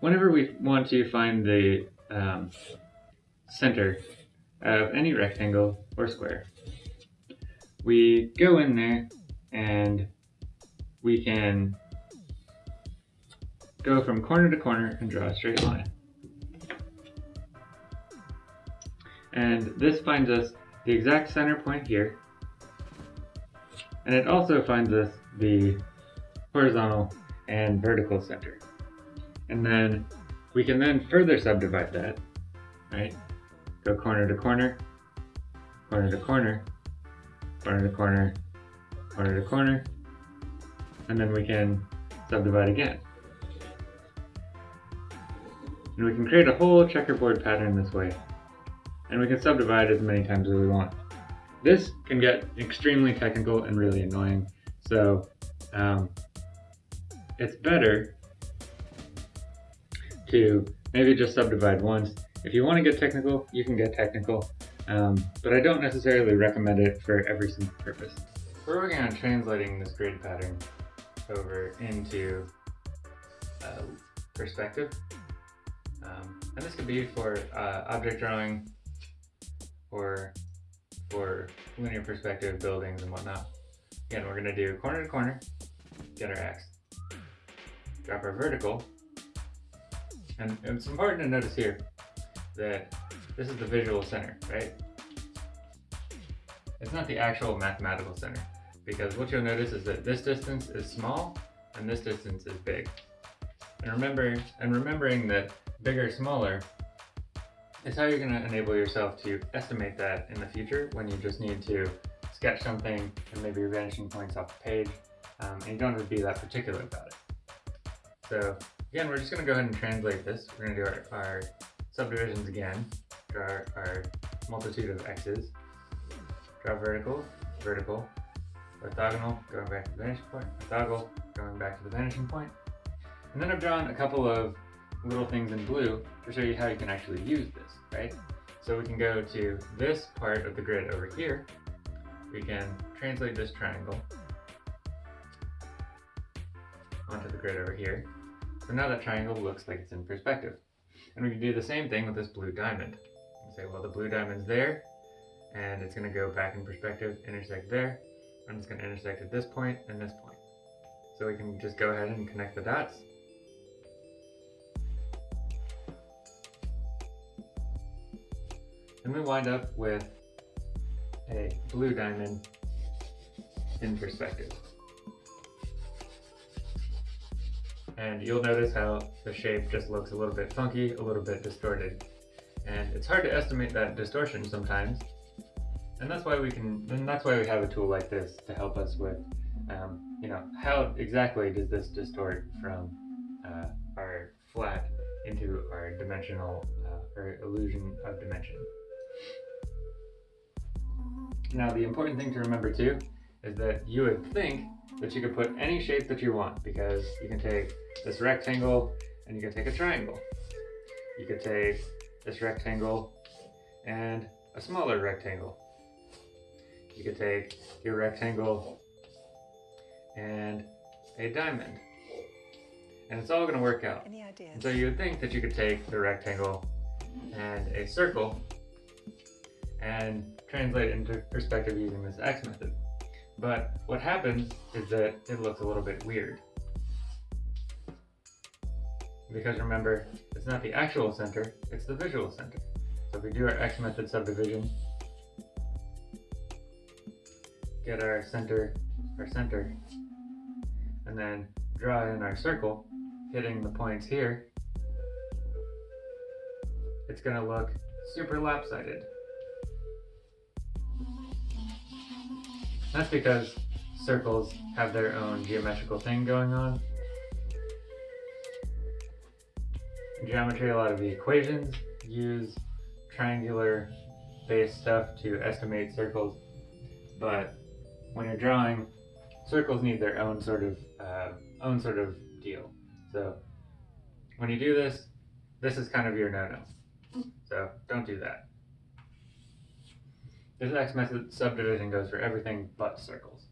whenever we want to find the um, center of any rectangle or square, we go in there and we can go from corner to corner and draw a straight line. And this finds us the exact center point here. And it also finds us the horizontal and vertical center. And then we can then further subdivide that, right? Go corner to corner, corner to corner, corner to corner, corner to corner, and then we can subdivide again. And we can create a whole checkerboard pattern this way. And we can subdivide as many times as we want. This can get extremely technical and really annoying. So um, it's better to maybe just subdivide once. If you want to get technical, you can get technical, um, but I don't necessarily recommend it for every single purpose. We're working on translating this grid pattern over into uh, perspective. Um, and this could be for uh, object drawing or for linear perspective buildings and whatnot. Again, we're going to do corner to corner, get our X, drop our vertical, and it's important to notice here that this is the visual center, right? It's not the actual mathematical center because what you'll notice is that this distance is small and this distance is big. And remember, and remembering that bigger, smaller is how you're going to enable yourself to estimate that in the future when you just need to sketch something and maybe your vanishing points off the page um, and you don't have to be that particular about it. So again, we're just going to go ahead and translate this. We're going to do our, our subdivisions again, draw our, our multitude of x's, draw vertical, vertical, orthogonal, going back to the vanishing point, orthogonal, going back to the vanishing point. And then I've drawn a couple of little things in blue to show you how you can actually use this, right? So we can go to this part of the grid over here. We can translate this triangle onto the grid over here. So now that triangle looks like it's in perspective. And we can do the same thing with this blue diamond. say, well, the blue diamond's there, and it's going to go back in perspective, intersect there, and it's going to intersect at this point and this point. So we can just go ahead and connect the dots. And we wind up with a blue diamond in perspective. And you'll notice how the shape just looks a little bit funky, a little bit distorted. And it's hard to estimate that distortion sometimes, and that's why we can, and that's why we have a tool like this to help us with, um, you know, how exactly does this distort from uh, our flat into our dimensional uh, or illusion of dimension. Now the important thing to remember too is that you would think that you could put any shape that you want because you can take this rectangle and you can take a triangle. You could take this rectangle and a smaller rectangle you could take your rectangle and a diamond. And it's all going to work out. Any ideas? And so you would think that you could take the rectangle and a circle and translate into perspective using this X method. But what happens is that it looks a little bit weird. Because remember, it's not the actual center, it's the visual center. So if we do our X method subdivision, get our center, our center, and then draw in our circle, hitting the points here, it's gonna look super lopsided. That's because circles have their own geometrical thing going on. In geometry, a lot of the equations use triangular based stuff to estimate circles, but when you're drawing, circles need their own sort of uh, own sort of deal. So when you do this, this is kind of your no-no. So don't do that. This X method subdivision goes for everything but circles.